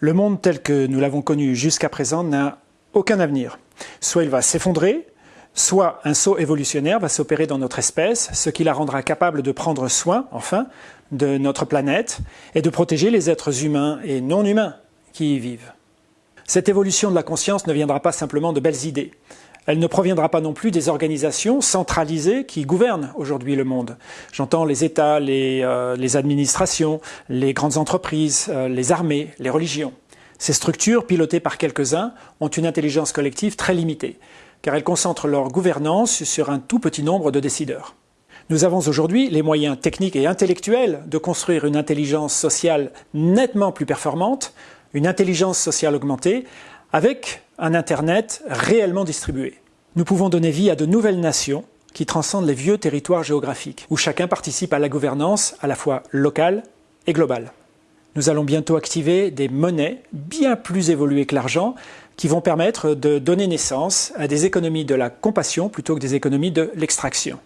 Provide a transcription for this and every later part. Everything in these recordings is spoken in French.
Le monde tel que nous l'avons connu jusqu'à présent n'a aucun avenir. Soit il va s'effondrer, soit un saut évolutionnaire va s'opérer dans notre espèce, ce qui la rendra capable de prendre soin, enfin, de notre planète et de protéger les êtres humains et non humains qui y vivent. Cette évolution de la conscience ne viendra pas simplement de belles idées. Elle ne proviendra pas non plus des organisations centralisées qui gouvernent aujourd'hui le monde. J'entends les États, les, euh, administrations, les grandes entreprises, euh, les armées, les religions. Ces structures, pilotées par quelques-uns, ont une intelligence collective très limitée, car elles concentrent leur gouvernance sur un tout petit nombre de décideurs. Nous avons aujourd'hui les moyens techniques et intellectuels de construire une intelligence sociale nettement plus performante, une intelligence sociale augmentée, avec un Internet réellement distribué. Nous pouvons donner vie à de nouvelles nations qui transcendent les vieux territoires géographiques, où chacun participe à la gouvernance à la fois locale et globale. Nous allons bientôt activer des monnaies bien plus évoluées que l'argent qui vont permettre de donner naissance à des économies de la compassion plutôt que des économies de l'extraction.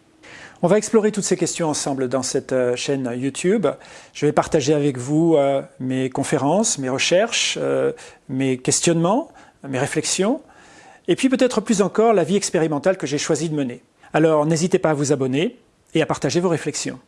On va explorer toutes ces questions ensemble dans cette euh, chaîne YouTube. Je vais partager avec vous euh, mes conférences, mes recherches, euh, mes questionnements, mes réflexions, et puis peut-être plus encore la vie expérimentale que j'ai choisi de mener. Alors n'hésitez pas à vous abonner et à partager vos réflexions.